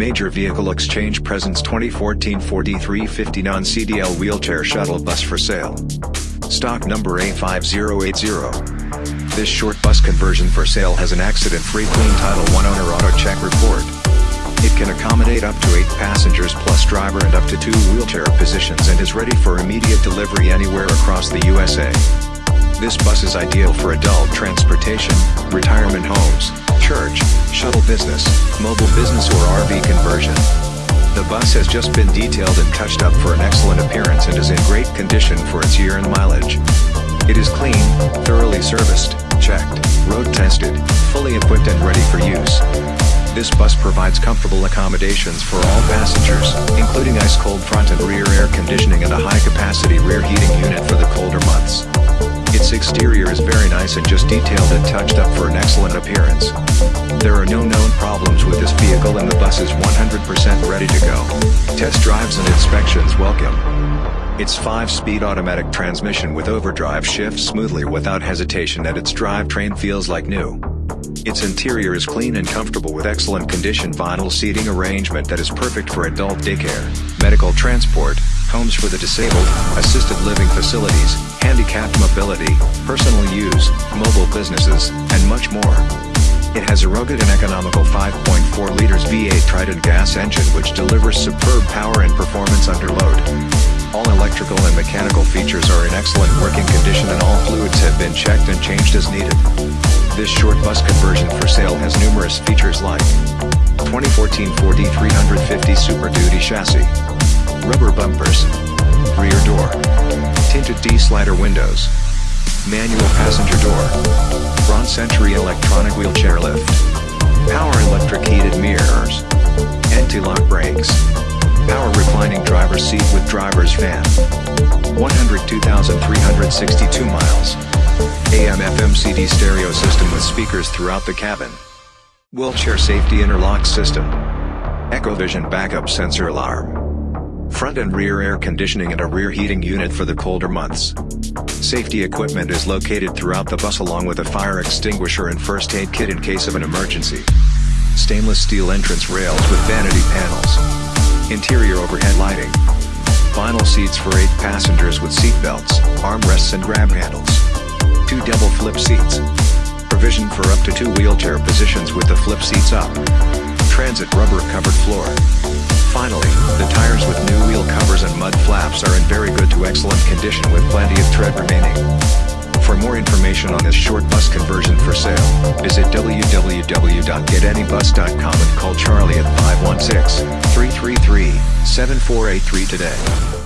Major Vehicle Exchange presents 2014 Ford E350 non-CDL wheelchair shuttle bus for sale. Stock number A5080. This short bus conversion for sale has an accident-free clean Title 1 owner auto check report. It can accommodate up to 8 passengers plus driver and up to 2 wheelchair positions and is ready for immediate delivery anywhere across the USA. This bus is ideal for adult transportation, retirement homes, church, shuttle business, mobile business or RV conversion. The bus has just been detailed and touched up for an excellent appearance and is in great condition for its year and mileage. It is clean, thoroughly serviced, checked, road tested, fully equipped and ready for use. This bus provides comfortable accommodations for all passengers, including ice-cold front and rear air conditioning and a high-capacity rear heating unit for the colder months. Its exterior is very nice and just detailed and touched up for an excellent appearance. There are no known problems with this vehicle and the bus is 100% ready to go. Test drives and inspections welcome. Its 5-speed automatic transmission with overdrive shifts smoothly without hesitation and its drivetrain feels like new. Its interior is clean and comfortable with excellent condition vinyl seating arrangement that is perfect for adult daycare, medical transport, homes for the disabled, assisted living facilities, handicapped mobility, personal use, mobile businesses, and much more. It has a rugged and economical 5.4 liters V8 Triton gas engine which delivers superb power and performance under load. All electrical and mechanical features are in excellent working condition and all fluids have been checked and changed as needed. This short bus conversion for sale has numerous features like 2014 Ford E350 Super Duty chassis, rubber bumpers, rear door, tinted T-slider windows, manual passenger door, Braun Century electronic wheelchair lift, power electric heated mirrors, anti-lock brakes, power reclining driver's seat with driver's fan, 102,362 miles. AM FM CD stereo system with speakers throughout the cabin. Wheelchair safety interlock system. Echovision backup sensor alarm. Front and rear air conditioning and a rear heating unit for the colder months. Safety equipment is located throughout the bus along with a fire extinguisher and first aid kit in case of an emergency. Stainless steel entrance rails with vanity panels. Interior overhead lighting. Vinyl seats for 8 passengers with seat belts, armrests and grab handles two double flip seats. Provision for up to two wheelchair positions with the flip seats up. Transit rubber covered floor. Finally, the tires with new wheel covers and mud flaps are in very good to excellent condition with plenty of tread remaining. For more information on this short bus conversion for sale, visit www.getanybus.com and call Charlie at 516-333-7483 today.